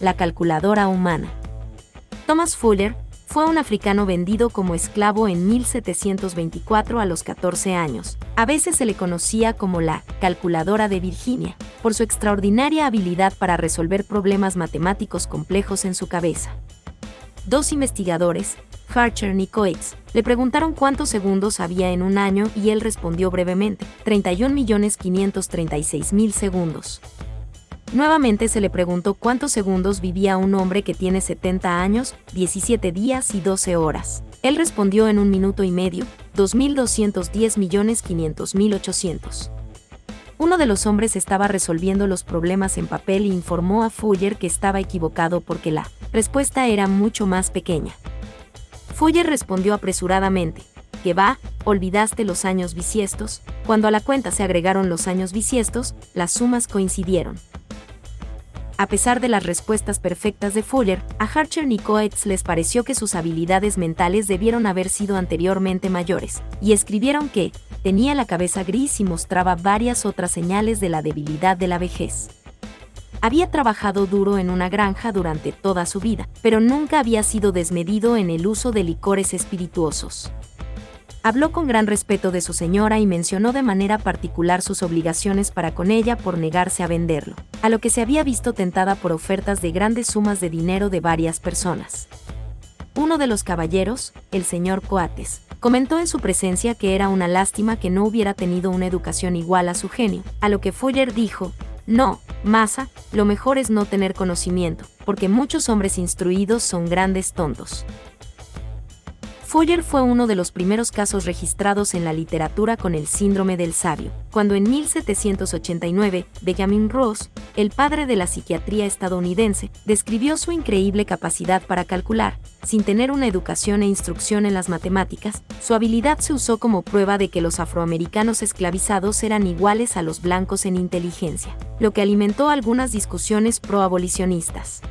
la calculadora humana. Thomas Fuller fue un africano vendido como esclavo en 1724 a los 14 años. A veces se le conocía como la calculadora de Virginia, por su extraordinaria habilidad para resolver problemas matemáticos complejos en su cabeza. Dos investigadores, Harcher y Coates, le preguntaron cuántos segundos había en un año y él respondió brevemente, 31.536.000 segundos. Nuevamente se le preguntó cuántos segundos vivía un hombre que tiene 70 años, 17 días y 12 horas. Él respondió en un minuto y medio, 2.210.500.800. Uno de los hombres estaba resolviendo los problemas en papel e informó a Fuller que estaba equivocado porque la respuesta era mucho más pequeña. Fuller respondió apresuradamente, que va, olvidaste los años bisiestos, cuando a la cuenta se agregaron los años bisiestos, las sumas coincidieron. A pesar de las respuestas perfectas de Fuller, a Harcher y Coates les pareció que sus habilidades mentales debieron haber sido anteriormente mayores, y escribieron que tenía la cabeza gris y mostraba varias otras señales de la debilidad de la vejez. Había trabajado duro en una granja durante toda su vida, pero nunca había sido desmedido en el uso de licores espirituosos. Habló con gran respeto de su señora y mencionó de manera particular sus obligaciones para con ella por negarse a venderlo, a lo que se había visto tentada por ofertas de grandes sumas de dinero de varias personas. Uno de los caballeros, el señor Coates, comentó en su presencia que era una lástima que no hubiera tenido una educación igual a su genio, a lo que Fuller dijo, no, Masa, lo mejor es no tener conocimiento, porque muchos hombres instruidos son grandes tontos. Foyer fue uno de los primeros casos registrados en la literatura con el síndrome del sabio, cuando en 1789, Benjamin Ross, el padre de la psiquiatría estadounidense, describió su increíble capacidad para calcular, sin tener una educación e instrucción en las matemáticas, su habilidad se usó como prueba de que los afroamericanos esclavizados eran iguales a los blancos en inteligencia, lo que alimentó algunas discusiones pro-abolicionistas.